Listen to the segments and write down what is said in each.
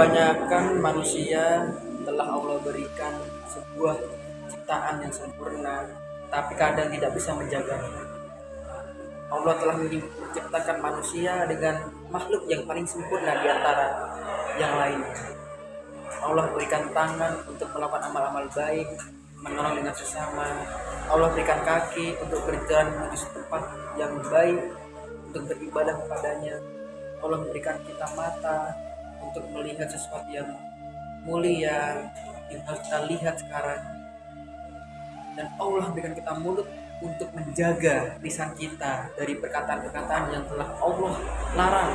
kebanyakan manusia telah Allah berikan sebuah ciptaan yang sempurna tapi kadang tidak bisa menjaganya Allah telah menciptakan manusia dengan makhluk yang paling sempurna di antara yang lain. Allah berikan tangan untuk melakukan amal-amal baik menolong dengan sesama. Allah berikan kaki untuk berjalan menuju tempat yang baik untuk beribadah kepadanya. Allah memberikan kita mata untuk melihat sesuatu yang mulia yang harus kita lihat sekarang. Dan Allah berikan kita mulut untuk menjaga lisan kita dari perkataan-perkataan yang telah Allah larang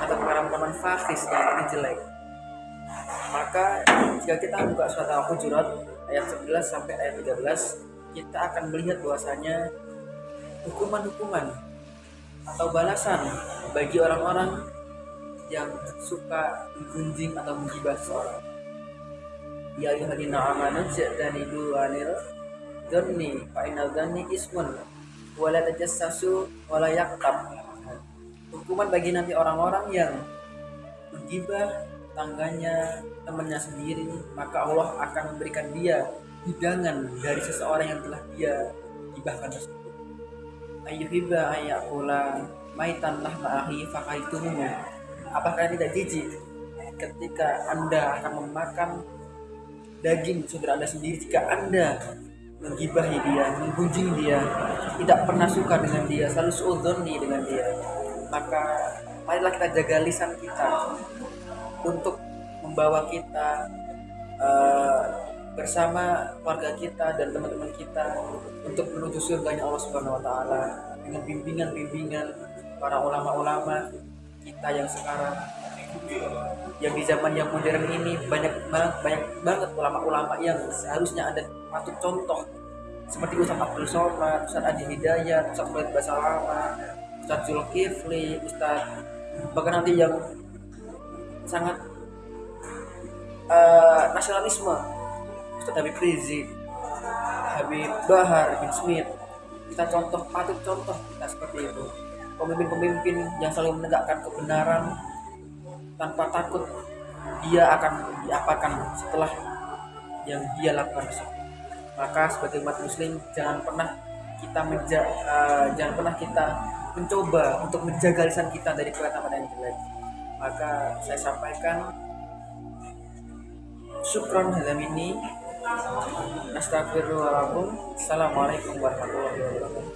atau perkataan-perkataan fasis yang ini jelek. Maka jika kita buka surat Al-Hujurat ayat 11 sampai ayat 13 kita akan melihat bahwasanya hukuman-hukuman atau balasan bagi orang-orang yang suka menggunjing atau menggibah seorang. Ya ayyuhalladzina amanu ja'tanibu anil dhanni fa innal dhanni ismun wa la tajassasu wa la yaqtab. Hukuman bagi nanti orang-orang yang menggibah tangganya, temannya sendiri, maka Allah akan memberikan dia hidangan dari seseorang yang telah dia gibahkan tersebut. Ayyuhibba ayyakula maitan lah ma'ahi fakaitumuhu. Apakah tidak jijik ketika Anda akan memakan daging saudara Anda sendiri jika Anda menggibahi dia, menggunjing dia, tidak pernah suka dengan dia, selalu suudhoni dengan dia. Maka marilah kita jaga lisan kita untuk membawa kita uh, bersama keluarga kita dan teman-teman kita untuk menuju surganya Allah Subhanahu wa taala dengan bimbingan-bimbingan para ulama-ulama kita yang sekarang. Yang di zaman yang modern ini banyak banget banyak banget ulama-ulama yang seharusnya ada patut contoh. Seperti Ustaz Abdul Somad, Ustaz Adi Hidayat, Ustaz Khalid Basalama, Ustaz Zulkifli, Ustaz bahkan nanti yang sangat uh, nasionalisme. Ustaz Habib Rizik Habib Bahar Habib Smith. Kita contoh patut contoh kita seperti itu pemimpin-pemimpin yang selalu menegakkan kebenaran tanpa takut dia akan diapakan setelah yang dia lakukan maka sebagai umat muslim jangan pernah kita menja uh, jangan pernah kita mencoba untuk menjaga lisan kita dari perkataan yang jelek. Maka saya sampaikan syukron hadam ini. Astagfirullahaladzim assalamualaikum warahmatullahi wabarakatuh